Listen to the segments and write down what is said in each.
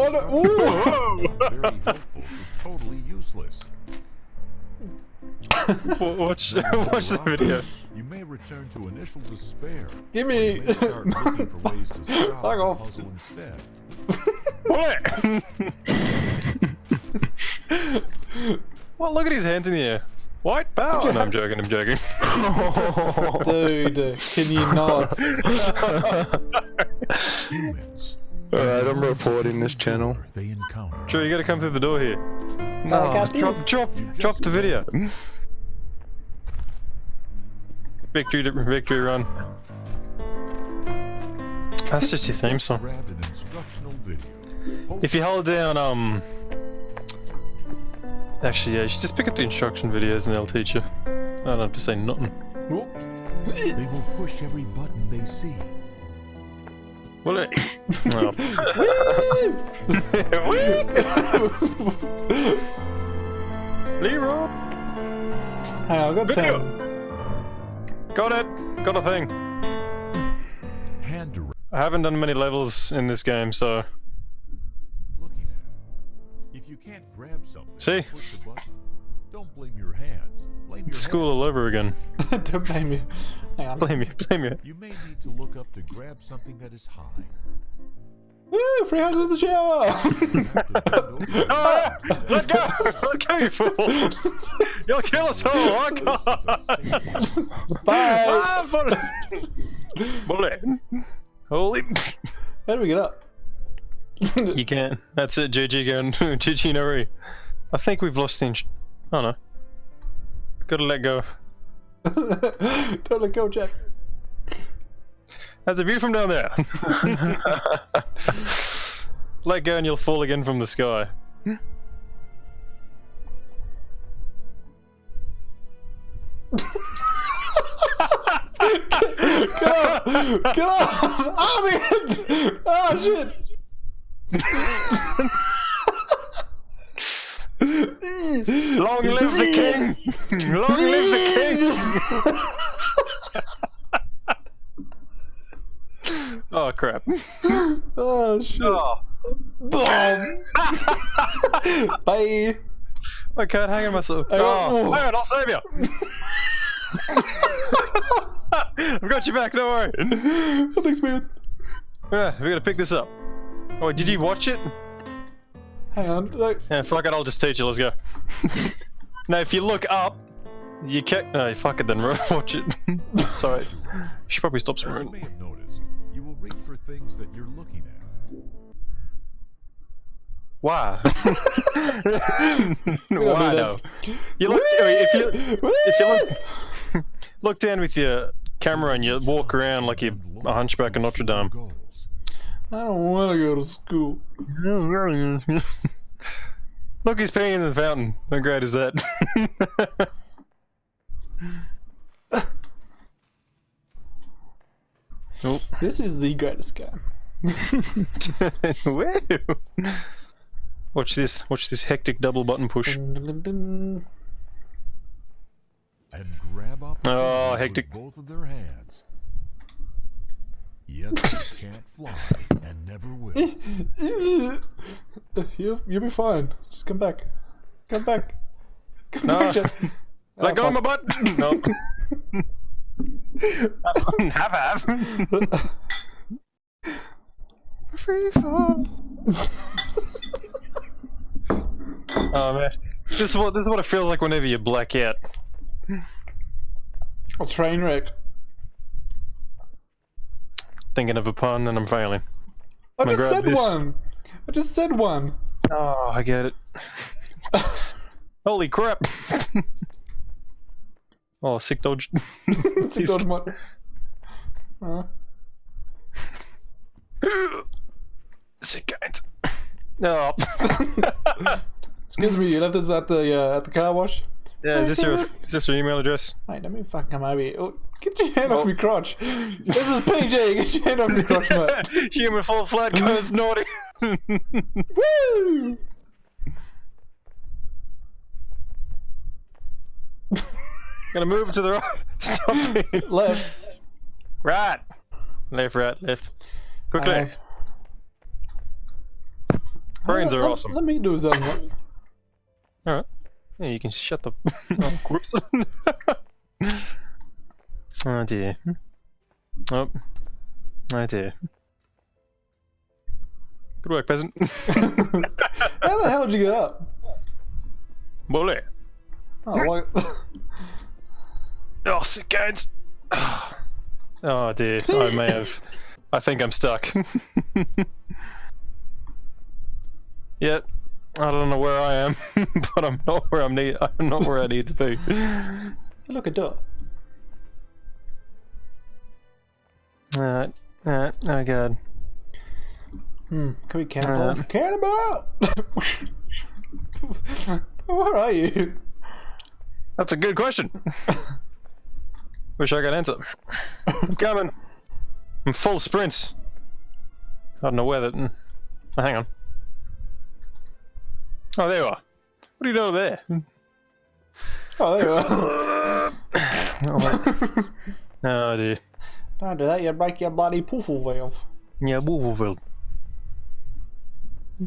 Oh, no. instructions that are very helpful totally useless. Watch, watch the video. You may return to initial despair. Give or you me- may start looking for ways to solve Fuck off. puzzle instead. Bullet. well, look at his hands in the air. White power. Oh, no, I'm joking. I'm joking. Dude, can you not? Humans. Alright, I'm reporting this channel. They encounter. Sure, you gotta come through the door here. I No, got drop, this. drop, drop the video. Victory, victory run. That's just your theme song. Grabbed an instructional video. If you hold down, um... Actually, yeah, you should just pick up the instruction videos and they'll teach you. I don't have to say nothing. They will push every button they see. Will it? No. Leroy! Hang on, I've got Video. 10. Got it! Got a thing. Hand. I haven't done many levels in this game, so... Looking at. it. If you can't grab something, See? push the button. Don't blame your hands. Blame your School all over again. Don't blame me. Hang on. Blame you, blame you. You may need to look up to grab something that is high. Woo! Free hugs in the shower! You have to bend over and Let go! Let go, you fool! You'll kill us all! I This is can't! safe- Bye! Ah, bullet! Bullet! Holy... How do we get up? You can. That's it, GG going. GG no re. I think we've lost the ins- Oh no. Gotta let go. Don't let go, Jack. That's a view from down there. let go and you'll fall again from the sky. Get off! Get off! Oh man! Oh shit! Long live the king! Long live the king! oh crap. Oh shit! Oh. Boom! Bye! I can't hang on myself. I Oh, hang on, I'll save you. I've got you back, don't worry. Thanks, man. Yeah, we gotta pick this up. Oh, did you watch it? Hang on. Like, Yeah, fuck it, I'll just teach you, let's go. now, if you look up, you can No, fuck it then, watch it. Sorry. You should probably stop As you may have noticed, you will reach for things that you're looking at. Why? Why though? You look, if you, if you look, look down with your camera and you walk around like you're a hunchback of Notre Dame. Goals. I don't want to go to school. Look, he's peeing in the fountain. How great is that? oh. This is the greatest game. Watch this. Watch this hectic double button push. And grab opportunities Oh, hectic. with both of their hands. Yet they can't fly and never will. You'll, you'll be fine. Just come back. Come back. Come No. back, Jack. Let Oh, go of my butt. No. have have. Free fall. oh man, this is what this is what it feels like whenever you black out. A train wreck. Thinking of a pun and I'm failing. I on, just said this. one. I just said one. Oh, I get it. Holy crap! oh, sick dodge. He's- good one. Uh, sick guys. Oh. excuse me, you left us at the uh, at the car wash. Yeah, is this your is this your email address? Wait, let me fucking come over here. Oh, get your hand off me crotch. This is PG. Get your hand off me crotch, mate. Human fall flat goes naughty. Woo! Gonna move to the right. Stop it. Left. Right. Left, right, left. Quickly. Uh, Brains are let- awesome. Let me do something. Alright. Yeah, you can shut the. oh, whoops. oh dear. Oh. Oh dear. Good work, peasant. How the hell did you get up? Bully. Oh, like, Oh, sick guys. Oh dear. I may have. I think I'm stuck. yep. I don't know where I am, but I'm not where I'm need. I'm not where I need to be. look at that. Alright. Alright. Oh god. Hmm. Can we cannibal? Uh. cannibal! Where are you? That's a good question. Wish I could answer. I'm coming. I'm full sprints. I don't know where that. mm. Oh, hang on. Oh, there you are. What do you know there? Oh, there you are. oh, wait. oh dear. Don't do that, you break your bloody poofle valve. Yeah, Wolverville.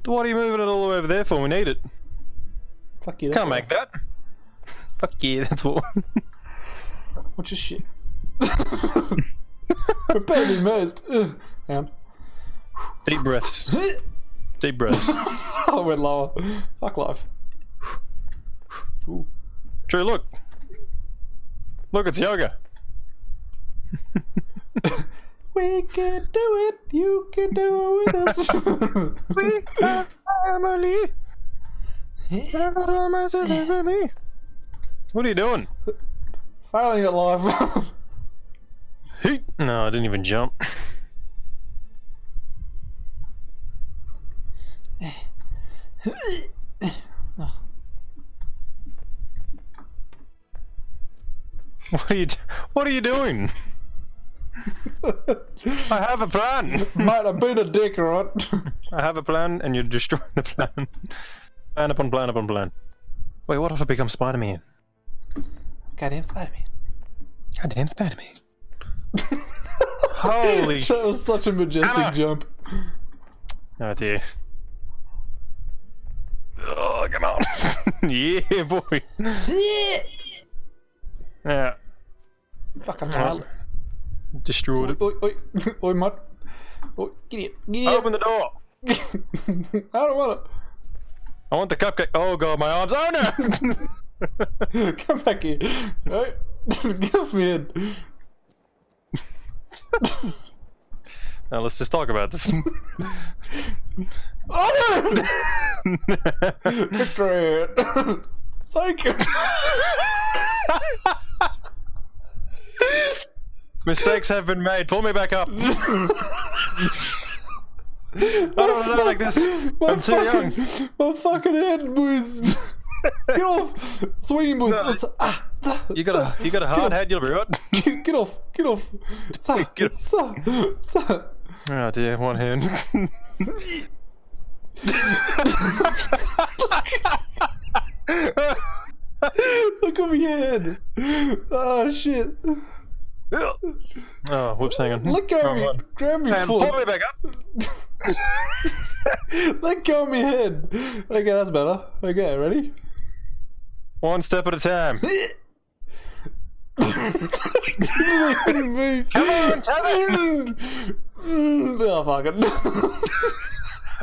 What are you moving it all the way over there for? We need it. Fuck you. Can't make that. Fuck yeah, that's what. What's your shit? Prepare to be immersed. Ugh. Hang on. Deep breaths. Deep breaths. I went lower. Fuck life. Ooh. True, look. Look, it's yoga. We can do it. You can do it with us. We are family. What are you doing? Failing at life. Heat. No, I didn't even jump. What are you? d- What are you doing? I have a plan. Mate, I've been a dick, alright? I have a plan, and you're destroying the plan. Plan upon plan upon plan. Wait, what if I become Spider-Man? Goddamn Spider-Man. Goddamn Spider-Man. Holy That was such a majestic Anna! jump. Oh dear. Yeah, boy. Yeah, Fucking child. destroyed Oi, it. oi, oi, oi, mud. Oi, get it, get it. Open the door. I don't want it. I want the cupcake. Oh god, my arms. Oh no! it. Come back here. Oi. Get off me head. Now let's just talk about this. Oh no! Victory! Psych! Mistakes have been made. Pull me back up. I don't want to die like this. My I'm too young. my fucking head was. Get off! Swinging boys! Ah, ah, You got a you got a hard head. You'll be right. Get, get off! Get off! Sir! Get off. Sir! Sir! Oh dear, one hand. Look at my head! Oh shit! oh, whoops, hang on. Let go of me! one. Grab me And pull me back up. Let go of me head! Okay, that's better. Okay, ready? One step at a time. Come on, tell me. Oh, fuck it.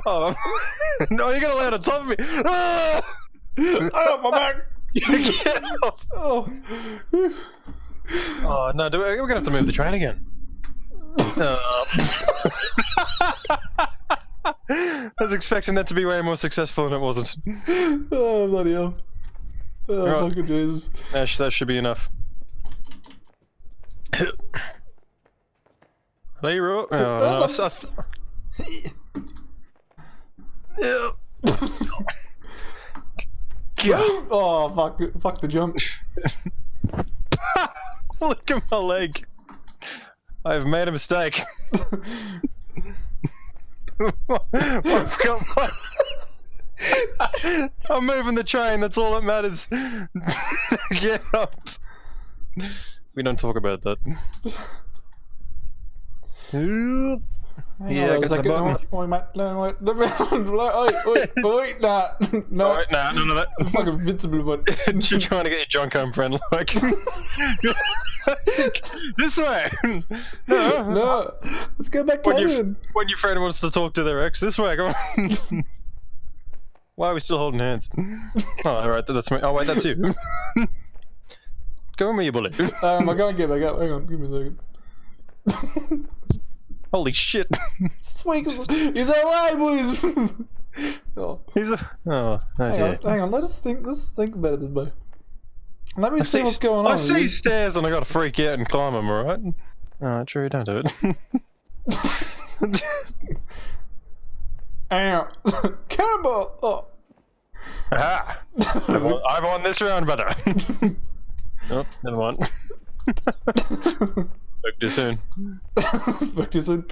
Oh, no, you're gonna land on top of me. Ah! oh, my back! Oh. Oh no, do we, we're gonna have to move the train again. Oh. I was expecting that to be way more successful and it wasn't. oh, bloody hell. Oh, Right. fucking Jesus. That should be enough. Leroy. Oh, no, I s- I Yeah. Oh, fuck. Fuck the jump. Look at my leg. I've made a mistake. I've got my- I'm moving the train, that's all that matters. Get up. We don't talk about that. Hang Yeah, on a get to the second. bottom. Wait, wait, mate. No, wait. No, wait, wait, wait, nah. No. Alright, nah, none of that. Fucking invincible, but. You're trying to get your junk home, friend. Like, this way. No, No. Let's go back When, your cabin. when your friend wants to talk to their ex, this way. Come on. Why are we still holding hands? Oh, alright, that's me. Oh, wait, that's you. Go with me, you bully. Um, I can't get back up. Hang on, give me a second. Holy shit. Sweet. He's away, boys. oh, He's a. Oh, hang on, hang on. Let us think. Let's think about it this way. Let me see, see- what's going on. I see stairs and I gotta freak out and climb them, alright? Alright, true, don't do it. Ow. Cannonball. Oh. Aha! I've won, I've won this round, brother. oh, never mind. Spoke too soon. Spoke too soon.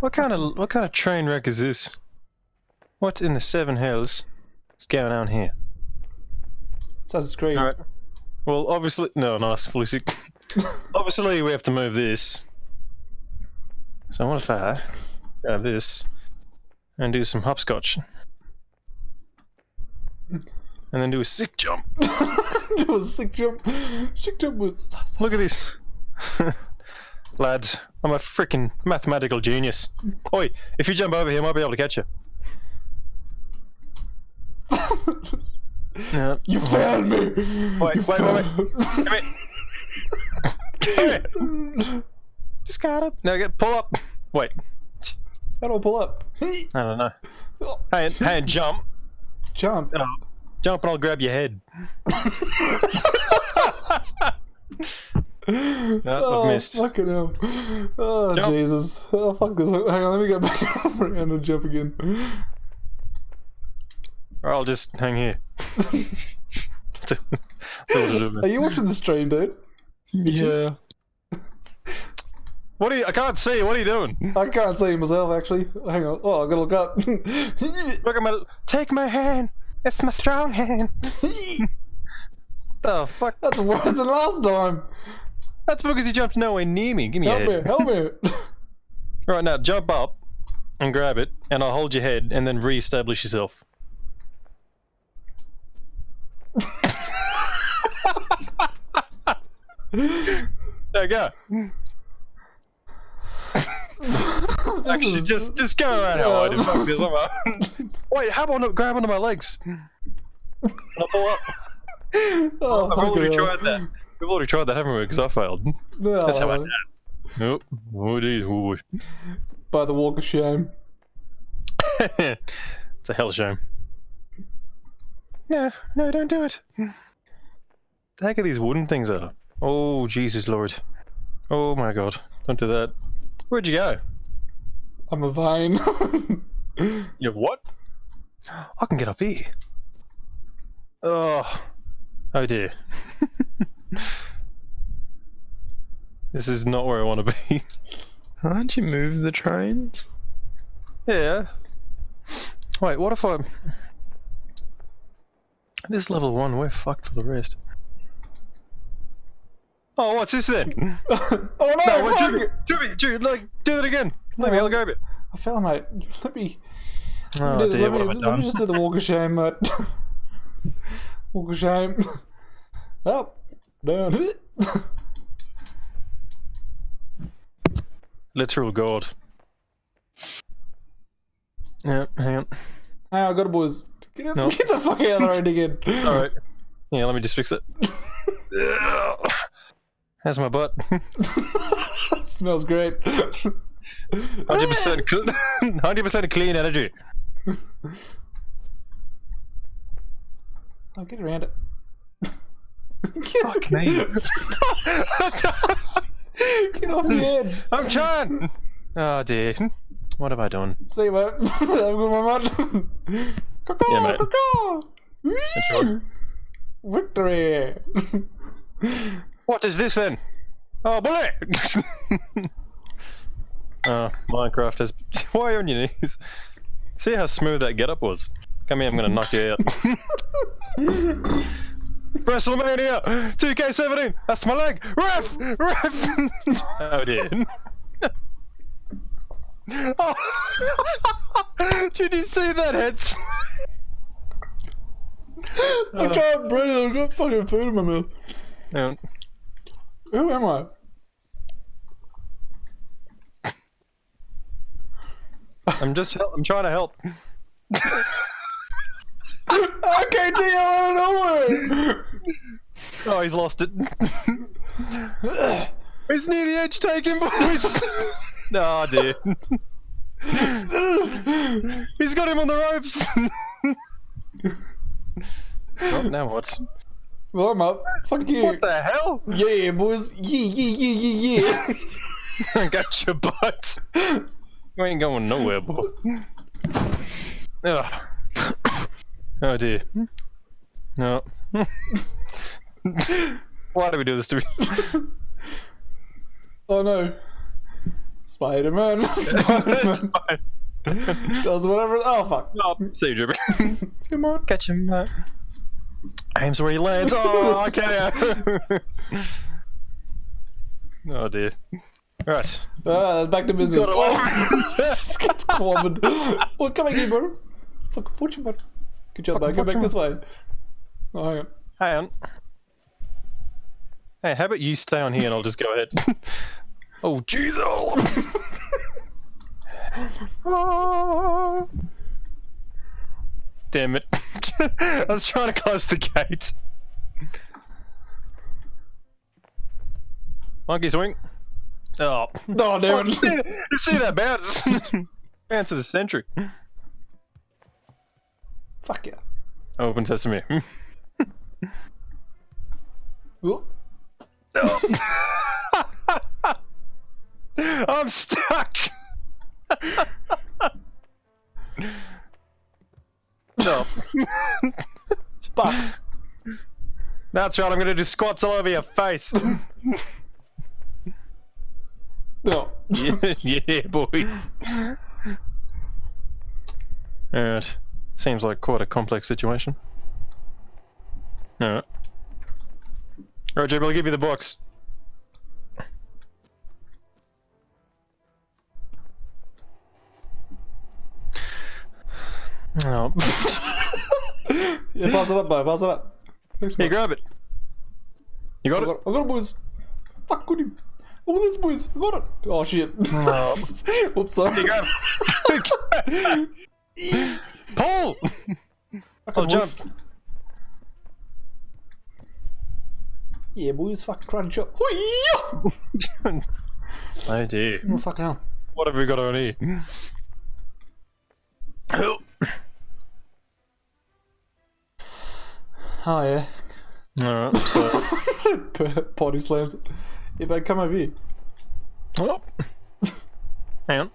What kind of what kind of train wreck is this? What in the seven hells is going on here? Assassin's Creed. Alright. Well, obviously, no, nice, fully sick. obviously, we have to move this. So what if I grab this and do some hopscotch, and then do a sick jump? do a sick jump. Sick jump was. Look at this, lads. I'm a freaking mathematical genius. Oi, if you jump over here, I might be able to catch you. Yeah. You failed me. Wait, you wait, wait, wait. failed. Come here. Come here. Just got it. No, get pull up. Wait, How do I pull up? I don't know. Hey, hey, jump. Jump. Oh, jump and I'll grab your head. No, oh, I've missed. fucking hell. Oh, Jump. Jesus. Oh, fuck this. Hang on, let me go back around and jump again. Or I'll just hang here. Are you watching the stream, dude? Yeah. what are you? I can't see. What are you doing? I can't see myself, actually. Hang on. Oh, I gotta look up. Look at my. Take my hand. It's my strong hand. Oh fuck! That's worse than last time. That's because you jumped nowhere near me. Give me Help me, help me. Right now, jump up and grab it, and I'll hold your head, and then re-establish yourself. there you go. Actually, just just go around how I did. Fuck this, I'm out. Wait, how about grab onto my legs? I'll pull up. Oh, I've already fucking tried that. We've already tried that, haven't we? Because I failed. No, That's how I did. Nope. Oh, geez. Oh, By the walk of shame. it's a hell shame. No, no, don't do it. The heck are these wooden things are? Oh, Jesus Lord. Oh my god. Don't do that. Where'd you go? I'm a vine. You what? I can get up here. Oh. Oh dear. this is not where I want to be. Can't you move the trains? Yeah. Wait, what if I... This level 1, we're fucked for the rest. Oh, what's this then? oh no, No, wait, fuck Jimmy, it. Jimmy, Jimmy, like, do that again. Let me, I'll grab it. I fell, mate. Let me. Oh let me, dear, let, what me, have I let me just do the walk of shame, mate. walk of shame. Up, down. Literal god. Yeah, hang on. Hey, I got it, boys. Get, out, No. get the fuck out of the road again. Alright. Yeah, let me just fix it. How's my butt? smells great. 100% cl- 100% clean energy. I'll get around it. Fuck me. Get off your head. I'm trying! Oh dear. What have I done? See you, mate. Have a good one, mate. Caw-caw, Yeah, mate. caw-caw. Victory. What is this then? Oh, bullet! Oh, Minecraft has. Why are you on your knees? See how smooth that getup was? Come here, I'm gonna knock you out. WrestleMania 2K17! That's my leg! Ref! Ref! oh dear. Oh. Did you see that head? I can't breathe. I've got fucking food in my mouth. Yeah. Who am I? I'm just. I'm trying to help. Okay, Dio out of nowhere. Oh, he's lost it. He's near the edge. Him, boys. oh dear. He's got him on the ropes. oh, now what? well, I'm up. Fuck you. What the hell? Yeah, boys. Yeah, yeah, yeah, yeah, yeah. Got your butt. You ain't going nowhere, boy. Ugh. Oh dear. No. Why do we do this to me? oh no. Spider Man. Spider Man. does whatever. Oh fuck. Oh, see you, Drippy. Come on. Catch him. Uh, aims where he lands. Oh, okay. oh dear. Right. Ah, back to business. Got away. Oh, just got clobbered. Well, come here, bro. Fuck fortune, bud. Good job, bud. Go back this way. Oh, hang on. Hang on. Hey, how about you stay on here and I'll just go ahead. oh, jeez. Oh. Oh. Damn it. I was trying to close the gate. Monkey swing. Oh. Oh, damn you, see, it. you see that bounce? bounce of the century. Fuck yeah. Open sesame. Oh. I'm stuck. no. Bucks. That's right. I'm gonna do squats all over your face. No. yeah, yeah, boy. Alright. Seems like quite a complex situation. Alright. Alright, Jib, I'll give you the box. Oh. Yeah, pass it up, boy. Pass it up. Here, bro. grab it. You got I it? got, I got it, boys. Fuck, got Oh, at this, boys. I got it. Oh, shit. Oh. Oops, sorry. Pull! Oh, jump. Yeah, boys. Fucking chop. Hoo-yah! oh dear. Oh, fucking hell. What have we got on here? Oh. Oh, yeah. Alright, so. Potty slams it. Yeah, but come over here. Oh. Hang on.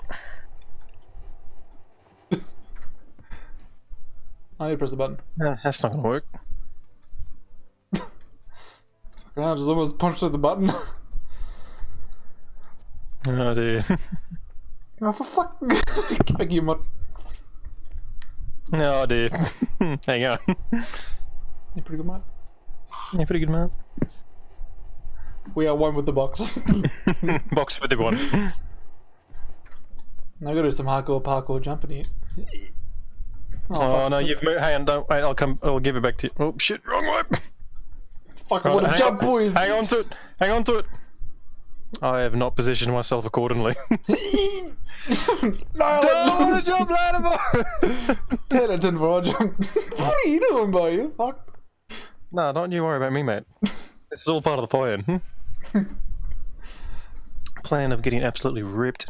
I need to press the button. Uh, that's not gonna work. Fucking hell, I just almost punched at the button. Oh dear. oh, for fuck. Get back here, mud. Oh dear. Hang on. You're pretty good, mate. Yeah, pretty good man. We are one with the box. Box with the one. now I gotta do some hardcore parkour jumping here. Oh, Oh no, you've moved. Hang on, don't wait. I'll come. I'll give it back to you. Oh shit, wrong way. Fuck, I Right, wanna jump, on, boys! Hang on to it. Hang on to it. I have not positioned myself accordingly. no, don't want to jump ladder boy. 10 out of 10 for jump. what are you doing, boy? You fucked. no, don't you worry about me, mate. This is all part of the plan. Hmm? plan of getting absolutely ripped.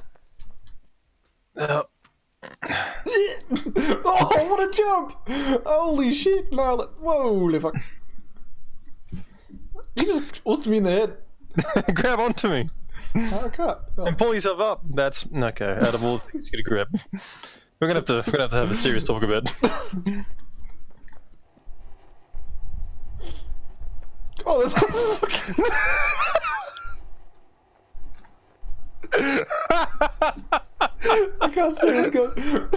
Uh, oh, what a jump! Holy shit, Nyla. Holy fuck. You just forced me in the head. grab onto me I can't. Oh. and pull yourself up. That's okay. Out of all the things you could grab, we're gonna have to. We're gonna have to have a serious talk about. Oh, that's fucking. I can't see what's going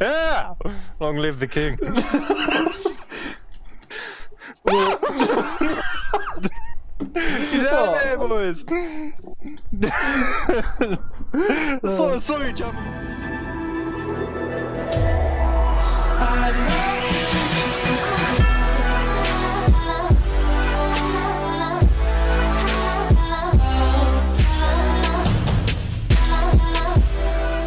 yeah! Long live the king. He's out there, boys. I saw, I saw you jump. I love